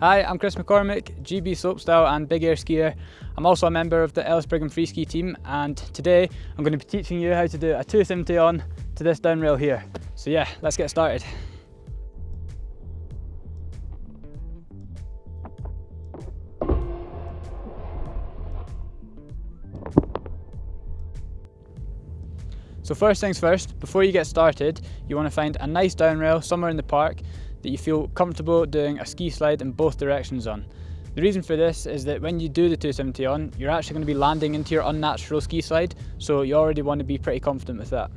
Hi, I'm Chris McCormick, GB Slopestyle and Big Air skier. I'm also a member of the Ellis Brigham Free Ski team and today I'm going to be teaching you how to do a 270 on to this down rail here. So yeah, let's get started. So first things first, before you get started, you want to find a nice down rail somewhere in the park that you feel comfortable doing a ski slide in both directions on. The reason for this is that when you do the 270 on, you're actually going to be landing into your unnatural ski slide, so you already want to be pretty confident with that.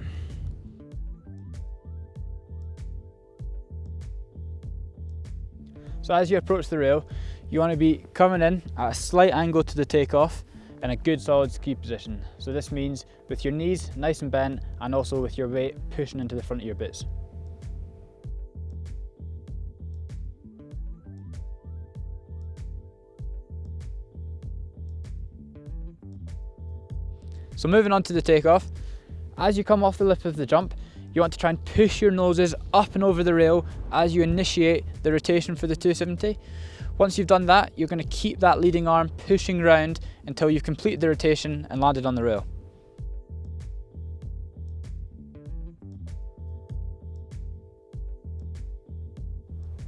So as you approach the rail, you want to be coming in at a slight angle to the takeoff in a good solid ski position. So this means with your knees nice and bent and also with your weight pushing into the front of your boots. So moving on to the takeoff, as you come off the lip of the jump, you want to try and push your noses up and over the rail as you initiate the rotation for the 270. Once you've done that, you're going to keep that leading arm pushing round until you've completed the rotation and landed on the rail.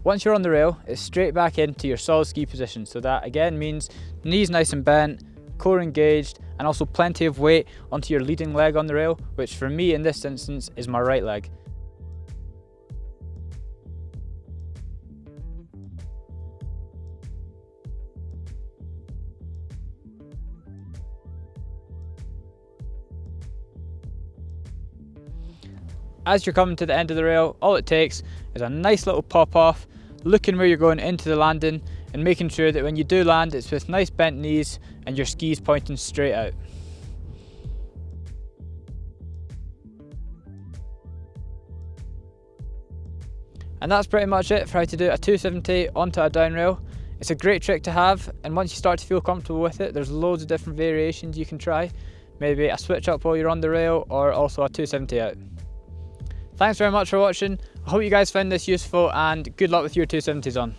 Once you're on the rail, it's straight back into your solid ski position. So that again means knees nice and bent, core engaged, and also plenty of weight onto your leading leg on the rail, which for me in this instance is my right leg. As you're coming to the end of the rail, all it takes is a nice little pop off, looking where you're going into the landing and making sure that when you do land, it's with nice bent knees and your skis pointing straight out. And that's pretty much it for how to do a 270 onto a down rail. It's a great trick to have and once you start to feel comfortable with it, there's loads of different variations you can try. Maybe a switch up while you're on the rail or also a 270 out. Thanks very much for watching. I hope you guys found this useful and good luck with your 270s on.